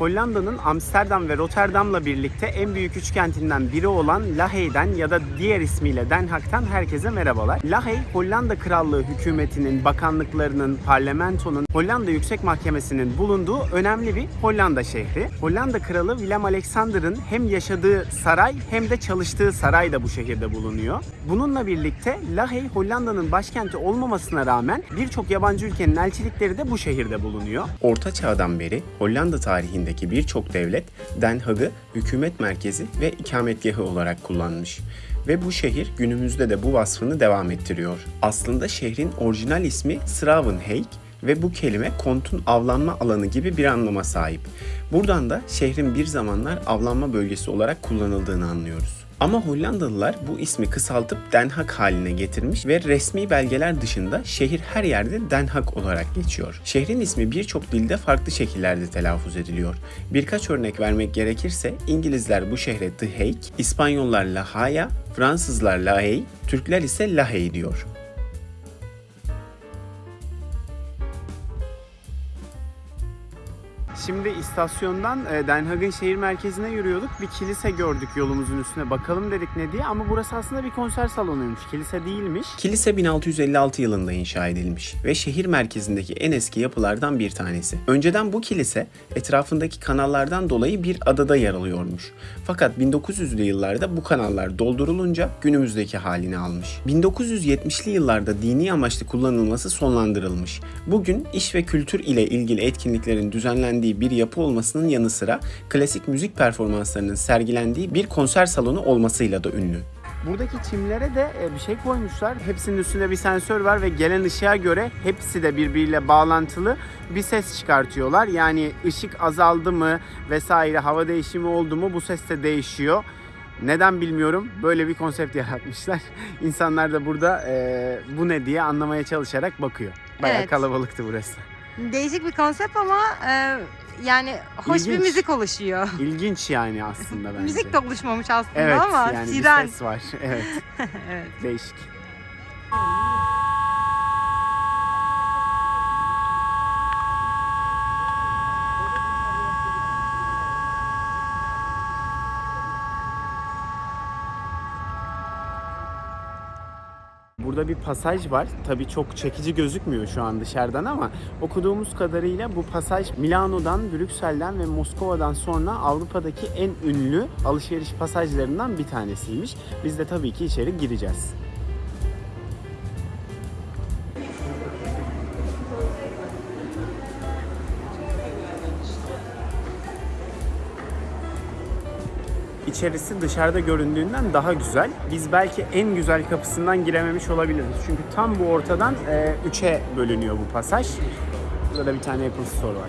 Hollanda'nın Amsterdam ve Rotterdam'la birlikte en büyük üç kentinden biri olan Lahey'den ya da diğer ismiyle Den Haag'tan herkese merhabalar. Lahey, Hollanda Krallığı hükümetinin, bakanlıklarının, parlamentonun, Hollanda Yüksek Mahkemesi'nin bulunduğu önemli bir Hollanda şehri. Hollanda Kralı Willem Alexander'ın hem yaşadığı saray hem de çalıştığı saray da bu şehirde bulunuyor. Bununla birlikte Lahey, Hollanda'nın başkenti olmamasına rağmen birçok yabancı ülkenin elçilikleri de bu şehirde bulunuyor. Orta Çağ'dan beri Hollanda tarihindeki birçok devlet Den Haag'ı hükümet merkezi ve ikametgahı olarak kullanmış ve bu şehir günümüzde de bu vasfını devam ettiriyor. Aslında şehrin orijinal ismi Schravenheik ve bu kelime kontun avlanma alanı gibi bir anlama sahip. Buradan da şehrin bir zamanlar avlanma bölgesi olarak kullanıldığını anlıyoruz. Ama Hollandalılar bu ismi kısaltıp Den Haag haline getirmiş ve resmi belgeler dışında şehir her yerde Den Haag olarak geçiyor. Şehrin ismi birçok dilde farklı şekillerde telaffuz ediliyor. Birkaç örnek vermek gerekirse İngilizler bu şehre The Hague, İspanyollar La Haya, Fransızlar La Haye, Türkler ise Lahey diyor. Şimdi istasyondan e, Den Haag'ın şehir merkezine yürüyorduk. Bir kilise gördük yolumuzun üstüne. Bakalım dedik ne diye ama burası aslında bir konser salonuymuş. Kilise değilmiş. Kilise 1656 yılında inşa edilmiş ve şehir merkezindeki en eski yapılardan bir tanesi. Önceden bu kilise etrafındaki kanallardan dolayı bir adada yer alıyormuş. Fakat 1900'lü yıllarda bu kanallar doldurulunca günümüzdeki halini almış. 1970'li yıllarda dini amaçlı kullanılması sonlandırılmış. Bugün iş ve kültür ile ilgili etkinliklerin düzenlendiği bir yapı olmasının yanı sıra klasik müzik performanslarının sergilendiği bir konser salonu olmasıyla da ünlü. Buradaki çimlere de e, bir şey koymuşlar. Hepsinin üstünde bir sensör var ve gelen ışığa göre hepsi de birbiriyle bağlantılı bir ses çıkartıyorlar. Yani ışık azaldı mı vesaire hava değişimi oldu mu bu ses de değişiyor. Neden bilmiyorum. Böyle bir konsept yaratmışlar. İnsanlar da burada e, bu ne diye anlamaya çalışarak bakıyor. Bayağı Evet. kalabalıktı burası. Değişik bir konsept ama e, yani hoş bir İlginç. müzik oluşuyor. İlgin yani aslında bence. müzik de oluşmamış aslında Evet ama yani siren. bir ses var. Evet evet. değişik. Burada bir pasaj var. Tabii çok çekici gözükmüyor şu an dışarıdan ama okuduğumuz kadarıyla bu pasaj Milano'dan, Brüksel'den ve Moskova'dan sonra Avrupa'daki en ünlü alışveriş pasajlarından bir tanesiymiş. Biz de tabii ki içeri gireceğiz. İçerisi dışarıda göründüğünden daha güzel. Biz belki en güzel kapısından girememiş olabiliriz. Çünkü tam bu ortadan 3'e bölünüyor bu pasaj. Burada da bir tane Apple Store var.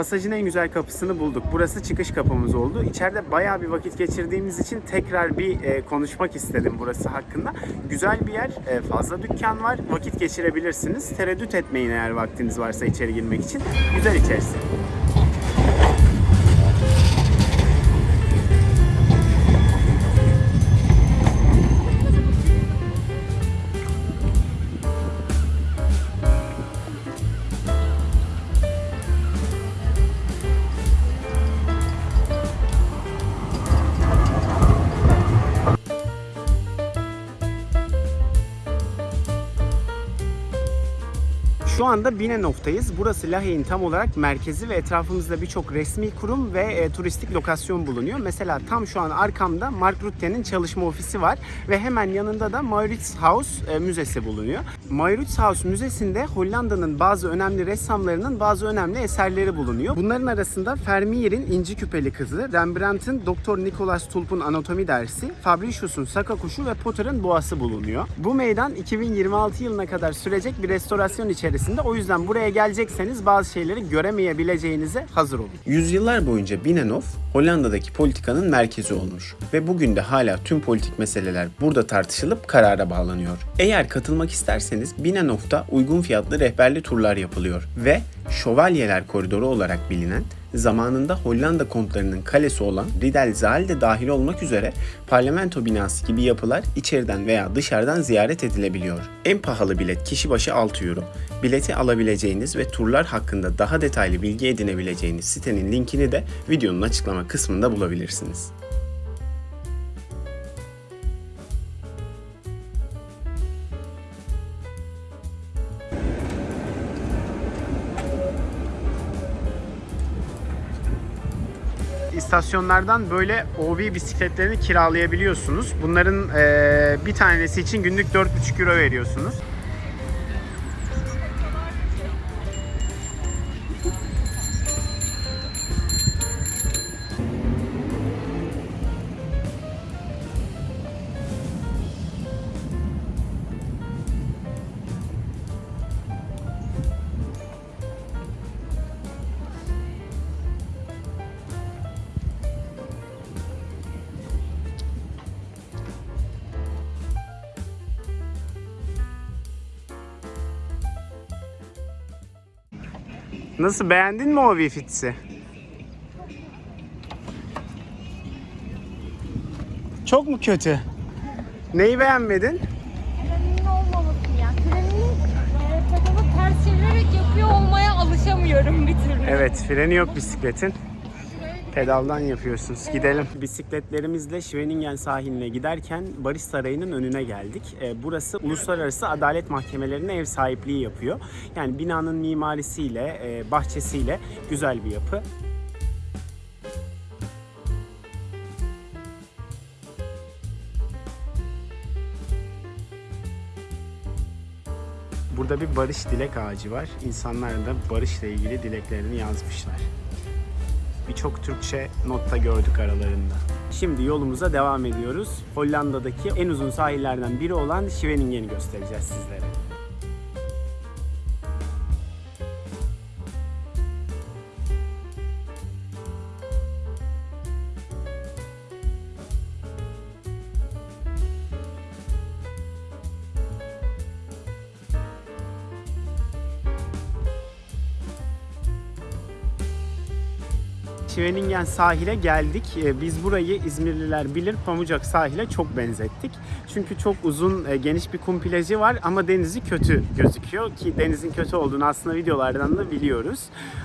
Pasajın en güzel kapısını bulduk. Burası çıkış kapımız oldu. İçeride bayağı bir vakit geçirdiğimiz için tekrar bir e, konuşmak istedim burası hakkında. Güzel bir yer, e, fazla dükkan var. Vakit geçirebilirsiniz. Tereddüt etmeyin eğer vaktiniz varsa içeri girmek için. Güzel içerisi. Şu anda Binnenhof'tayız. Burası Lahey'in tam olarak merkezi ve etrafımızda birçok resmi kurum ve e, turistik lokasyon bulunuyor. Mesela tam şu an arkamda Mark Rutte'nin çalışma ofisi var ve hemen yanında da Mauritshuis e, Müzesi bulunuyor. Mauritshuis Müzesi'nde Hollanda'nın bazı önemli ressamlarının bazı önemli eserleri bulunuyor. Bunların arasında Vermeer'in İnci Küpeli Kızı, Rembrandt'ın Doktor Nicolas Tulp'un Anatomi dersi, Fabricius'un Saka Kuşu ve Potter'ın Boğası bulunuyor. Bu meydan 2026 yılına kadar sürecek bir restorasyon içerisinde içerisinde. O yüzden buraya gelecekseniz bazı şeyleri göremeyebileceğinize hazır olun. Yüzyıllar boyunca Binnenhof Hollanda'daki politikanın merkezi olmuş ve bugün de hala tüm politik meseleler burada tartışılıp karara bağlanıyor. Eğer katılmak isterseniz Binnenhof'ta uygun fiyatlı rehberli turlar yapılıyor ve Şövalyeler Koridoru olarak bilinen zamanında Hollanda kontlarının kalesi olan Riddelzaal de dahil olmak üzere parlamento binası gibi yapılar içeriden veya dışarıdan ziyaret edilebiliyor. En pahalı bilet kişi başı 6 euro. Bileti alabileceğiniz ve turlar hakkında daha detaylı bilgi edinebileceğiniz sitenin linkini de videonun açıklama kısmında bulabilirsiniz. İstasyonlardan böyle OV bisikletlerini kiralayabiliyorsunuz. Bunların eee, bir tanesi için günlük 4,5 euro veriyorsunuz. Nasıl beğendin mi OV fitsi? Çok mu kötü? Neyi beğenmedin? Freninin olmaması ya. Frenini e, pedalı ters çevirerek yapıyor olmaya alışamıyorum bir türlü. Evet, freni yok bisikletin. Pedaldan yapıyorsunuz. Gidelim. Bisikletlerimizle Schwenningen sahiline giderken Barış Sarayı'nın önüne geldik. Ee, Burası uluslararası adalet mahkemelerine ev sahipliği yapıyor. Yani binanın mimarisiyle, e, bahçesiyle güzel bir yapı. Burada bir barış dilek ağacı var. İnsanlar da barışla ilgili dileklerini yazmışlar. Birçok Türkçe notta gördük aralarında. Şimdi yolumuza devam ediyoruz. Hollanda'daki en uzun sahillerden biri olan Scheveningen'i göstereceğiz sizlere. Schwenningen sahile geldik. Ee, Biz burayı İzmirliler bilir Pamucak sahile çok benzettik. Çünkü çok uzun, e, geniş bir kum plajı var ama denizi kötü gözüküyor ki denizin kötü olduğunu aslında videolardan da biliyoruz.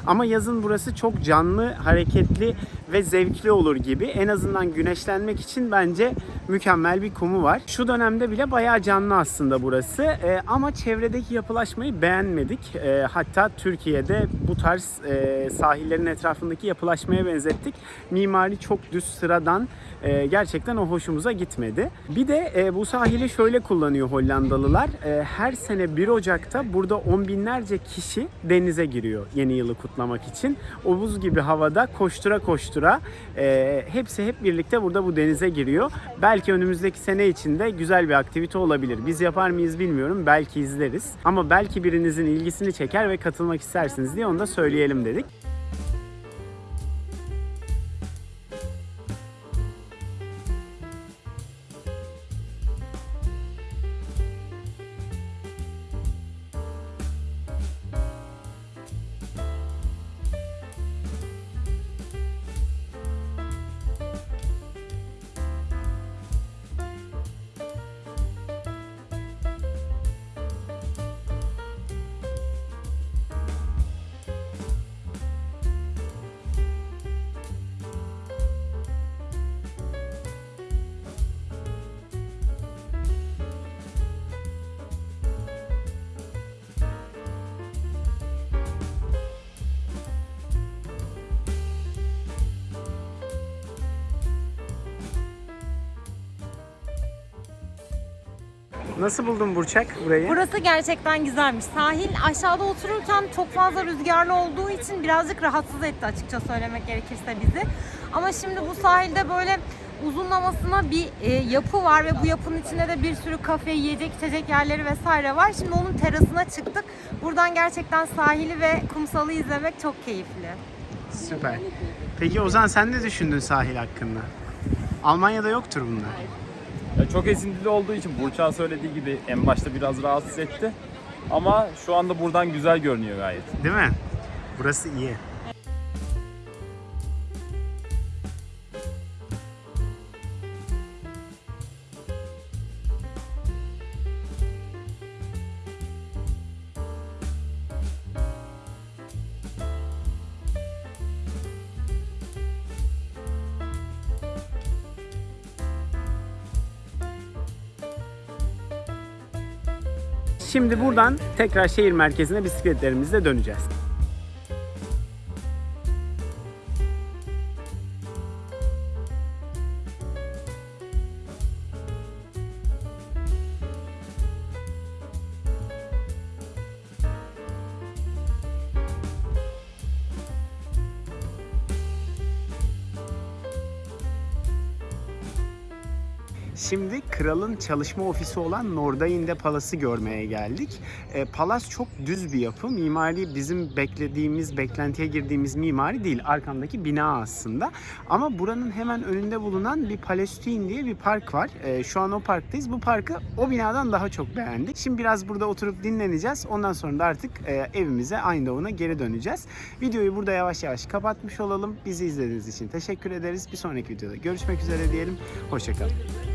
Ama yazın burası çok canlı, hareketli ve zevkli olur gibi. En azından güneşlenmek için bence mükemmel bir kumu var. Şu dönemde bile bayağı canlı aslında burası. Ee, ama çevredeki yapılaşmayı beğenmedik. Ee, hatta Türkiye'de bu tarz e, sahillerin etrafındaki yapılaşmaya benzettik. Mimari çok düz sıradan. Ee, gerçekten o hoşumuza gitmedi. Bir de e, bu sahili şöyle kullanıyor Hollandalılar. Ee, her sene 1 Ocak'ta burada on binlerce kişi denize giriyor yeni yılı kutlamak için. O buz gibi havada koştura koştura e, hepsi hep birlikte burada bu denize giriyor. Belki önümüzdeki sene içinde güzel bir aktivite olabilir. Biz yapar mıyız bilmiyorum. Belki izleriz. Ama belki birinizin ilgisini çeker ve katılmak istersiniz diye onu da söyleyelim dedik. Nasıl buldun Burçak burayı? Burası gerçekten güzelmiş. Sahil aşağıda otururken çok fazla rüzgarlı olduğu için birazcık rahatsız etti açıkça söylemek gerekirse bizi. Ama şimdi bu sahilde böyle uzunlamasına bir e, yapı var ve bu yapının içinde de bir sürü kafe, yiyecek, içecek yerleri vesaire var. Şimdi onun terasına çıktık. Buradan gerçekten sahili ve kumsalı izlemek çok keyifli. Süper. Peki Ozan sen ne düşündün sahil hakkında? Almanya'da yoktur bunlar. Ya çok esintili olduğu için Burçak'ın söylediği gibi en başta biraz rahatsız etti. Ama şu anda buradan güzel görünüyor gayet. Değil mi? Burası iyi. Şimdi buradan tekrar şehir merkezine bisikletlerimizle döneceğiz. Şimdi kralın çalışma ofisi olan Nordainde Palas'ı görmeye geldik. E, Palas çok düz bir yapı. Mimari bizim beklediğimiz, beklentiye girdiğimiz mimari değil. Arkamdaki bina aslında. Ama buranın hemen önünde bulunan bir Palestine diye bir park var. E, şu an o parktayız. Bu parkı o binadan daha çok beğendik. Şimdi biraz burada oturup dinleneceğiz. Ondan sonra da artık e, evimize, Eindhoven'a geri döneceğiz. Videoyu burada yavaş yavaş kapatmış olalım. Bizi izlediğiniz için teşekkür ederiz. Bir sonraki videoda görüşmek üzere diyelim. Hoşçakalın.